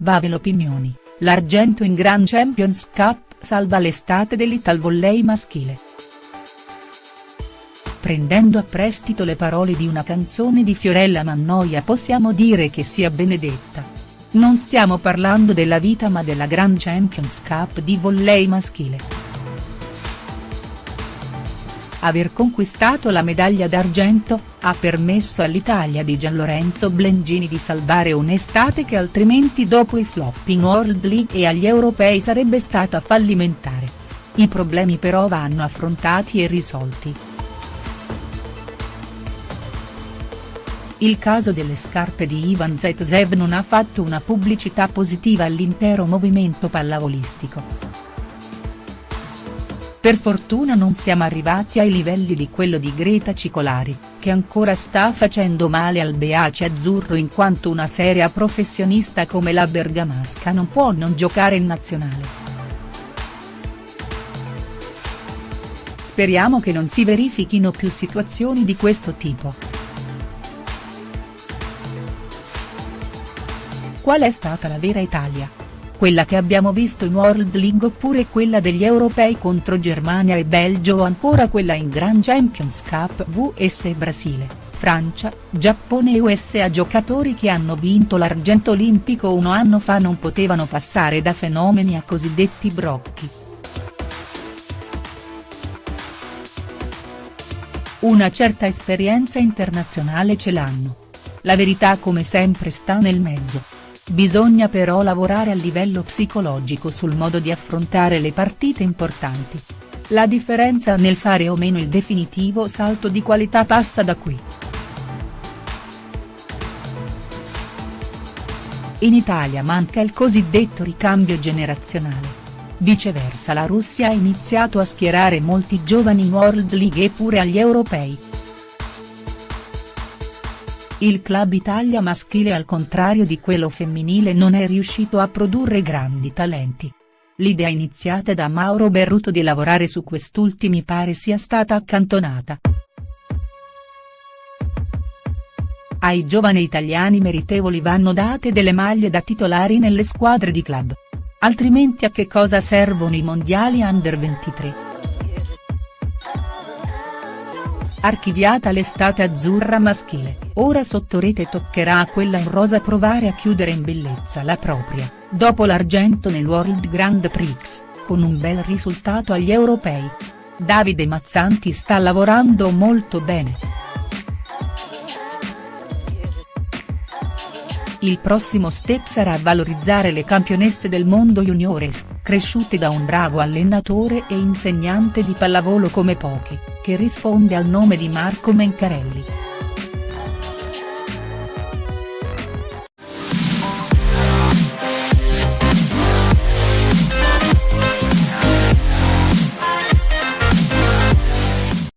Bave l'opinioni, l'argento in Grand Champions Cup salva l'estate dell'Italvolley maschile. Prendendo a prestito le parole di una canzone di Fiorella Mannoia possiamo dire che sia benedetta. Non stiamo parlando della vita ma della Grand Champions Cup di volley maschile. Aver conquistato la medaglia d'argento, ha permesso all'Italia di Gianlorenzo Blengini di salvare un'estate che altrimenti dopo i flop in World League e agli europei sarebbe stata fallimentare. I problemi però vanno affrontati e risolti. Il caso delle scarpe di Ivan Zaitsev non ha fatto una pubblicità positiva all'intero movimento pallavolistico. Per fortuna non siamo arrivati ai livelli di quello di Greta Cicolari, che ancora sta facendo male al Beace azzurro in quanto una seria professionista come la bergamasca non può non giocare in nazionale. Speriamo che non si verifichino più situazioni di questo tipo. Qual è stata la vera Italia? Quella che abbiamo visto in World League oppure quella degli europei contro Germania e Belgio o ancora quella in Grand Champions Cup vs Brasile, Francia, Giappone e USA giocatori che hanno vinto l'argento olimpico un anno fa non potevano passare da fenomeni a cosiddetti brocchi. Una certa esperienza internazionale ce l'hanno. La verità come sempre sta nel mezzo. Bisogna però lavorare a livello psicologico sul modo di affrontare le partite importanti. La differenza nel fare o meno il definitivo salto di qualità passa da qui. In Italia manca il cosiddetto ricambio generazionale. Viceversa la Russia ha iniziato a schierare molti giovani World League e pure agli europei. Il Club Italia maschile al contrario di quello femminile non è riuscito a produrre grandi talenti. L'idea iniziata da Mauro Berruto di lavorare su quest'ultimi pare sia stata accantonata. Ai giovani italiani meritevoli vanno date delle maglie da titolari nelle squadre di club. Altrimenti a che cosa servono i mondiali under 23?. Archiviata l'estate azzurra maschile, ora sotto rete toccherà a quella in rosa provare a chiudere in bellezza la propria, dopo l'argento nel World Grand Prix, con un bel risultato agli europei. Davide Mazzanti sta lavorando molto bene. Il prossimo step sarà valorizzare le campionesse del mondo juniores, cresciute da un bravo allenatore e insegnante di pallavolo come pochi che risponde al nome di Marco Mencarelli.